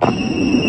you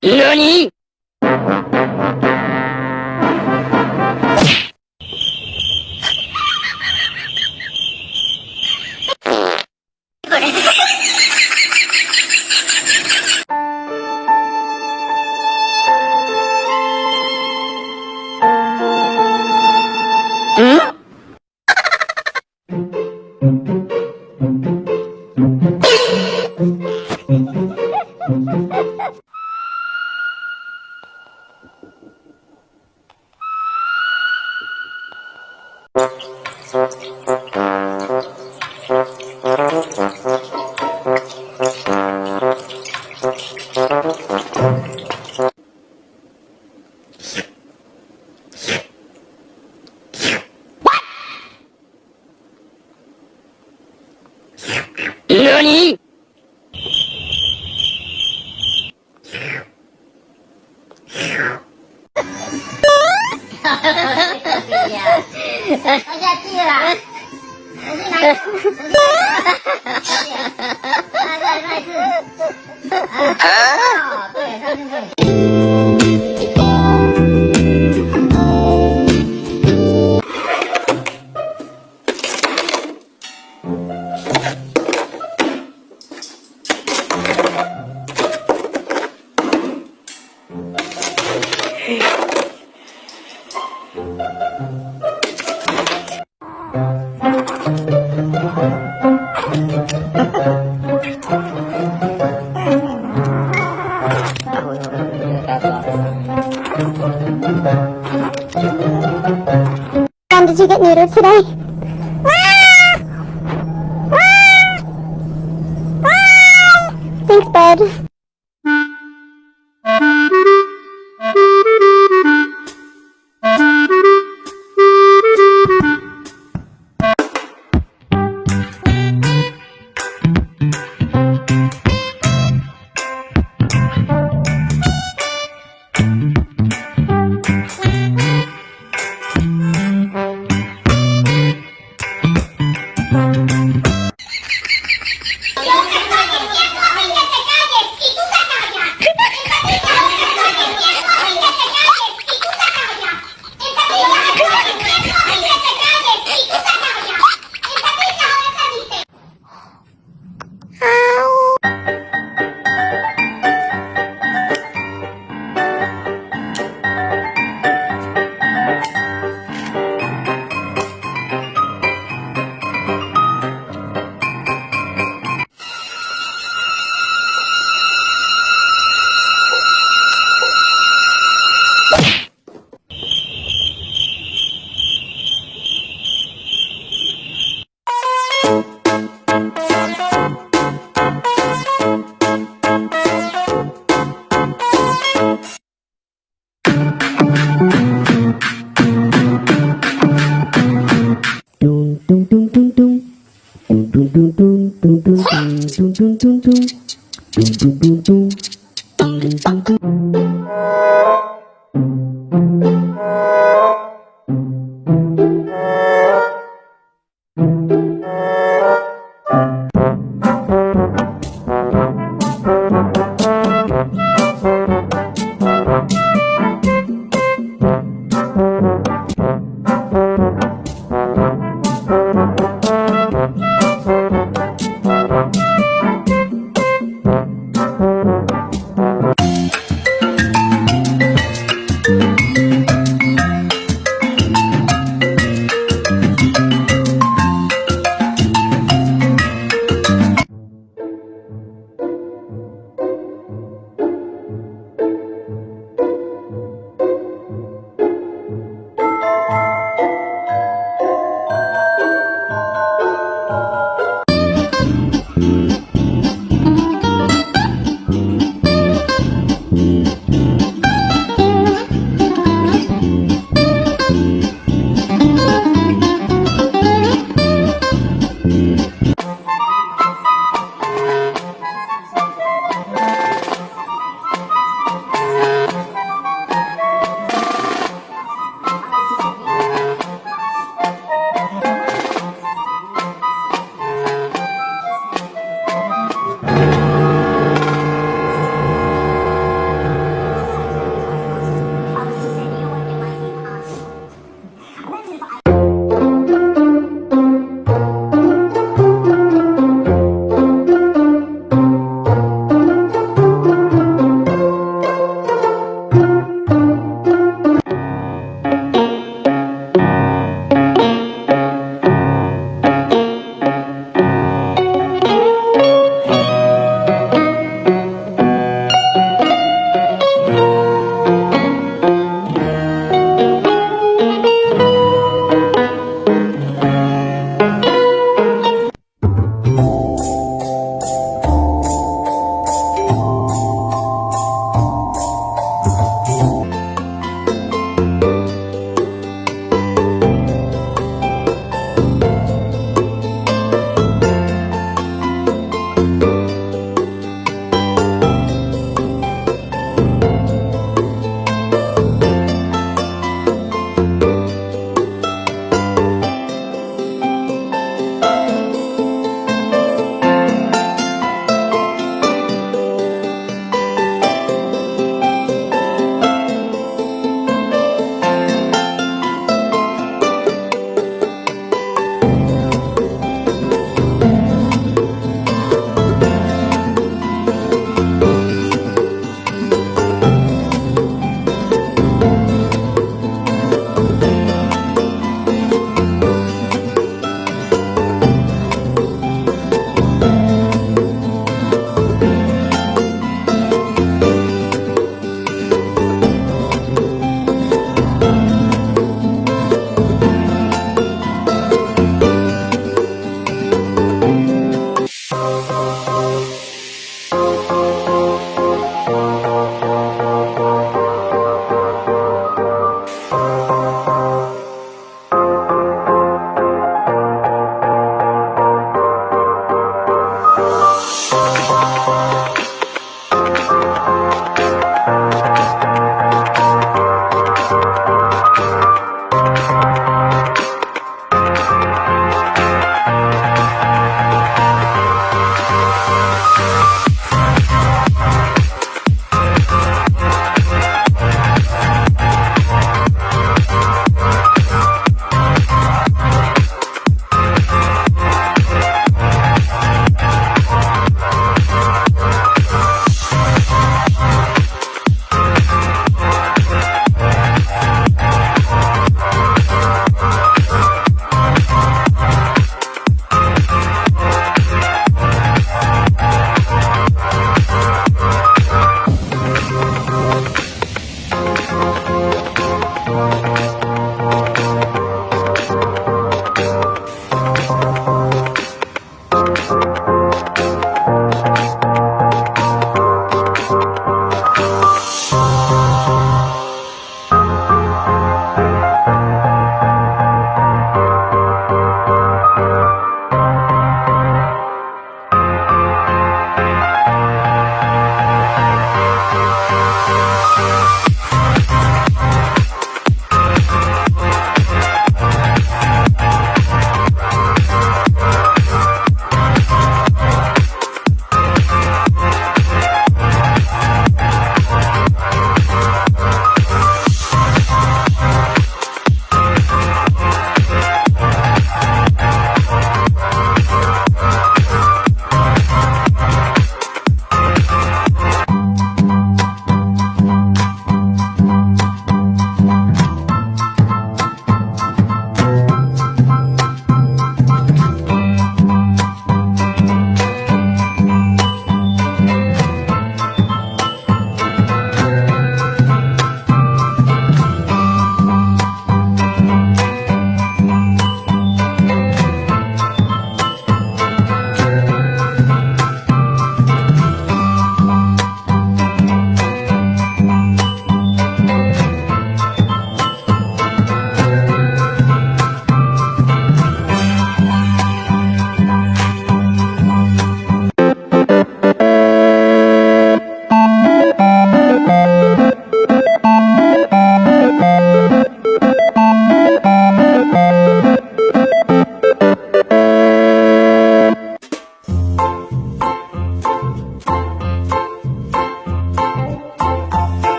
何？ん？了。你！哈哈哈哈哈！我下地了，我进来，哈哈哈哈哈！再再再次，Mom, did you get neutered today? Thanks, bud. Thank you.